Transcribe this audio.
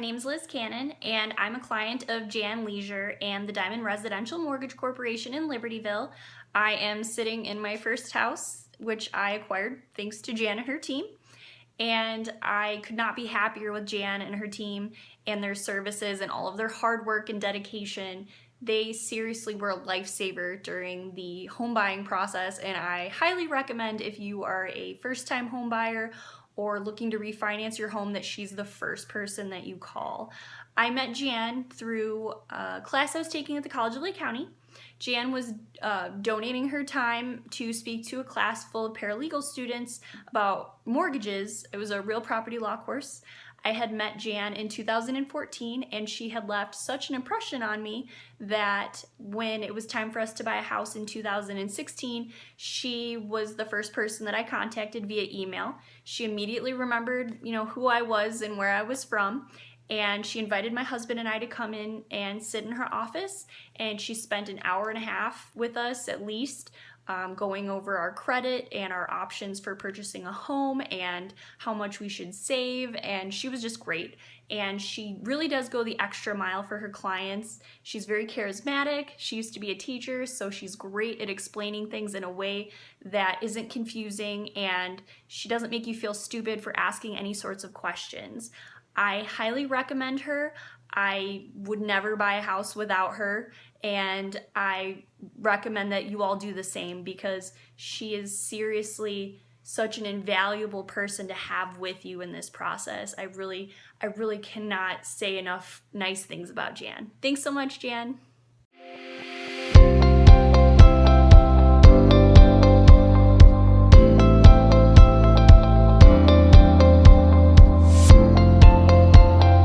Liz Cannon, and I'm a client of Jan Leisure and the Diamond Residential Mortgage Corporation in Libertyville. I am sitting in my first house, which I acquired thanks to Jan and her team. And I could not be happier with Jan and her team and their services and all of their hard work and dedication. They seriously were a lifesaver during the home buying process, and I highly recommend if you are a first time home buyer or looking to refinance your home that she's the first person that you call. I met Jan through a class I was taking at the College of Lake County. Jan was uh, donating her time to speak to a class full of paralegal students about mortgages. It was a real property law course. I had met Jan in 2014 and she had left such an impression on me that when it was time for us to buy a house in 2016, she was the first person that I contacted via email. She immediately remembered, you know, who I was and where I was from and she invited my husband and I to come in and sit in her office and she spent an hour and a half with us at least um, going over our credit and our options for purchasing a home and how much we should save and she was just great and she really does go the extra mile for her clients. She's very charismatic. She used to be a teacher so she's great at explaining things in a way that isn't confusing and she doesn't make you feel stupid for asking any sorts of questions. I highly recommend her. I would never buy a house without her and I recommend that you all do the same because she is seriously such an invaluable person to have with you in this process. I really I really cannot say enough nice things about Jan. Thanks so much, Jan.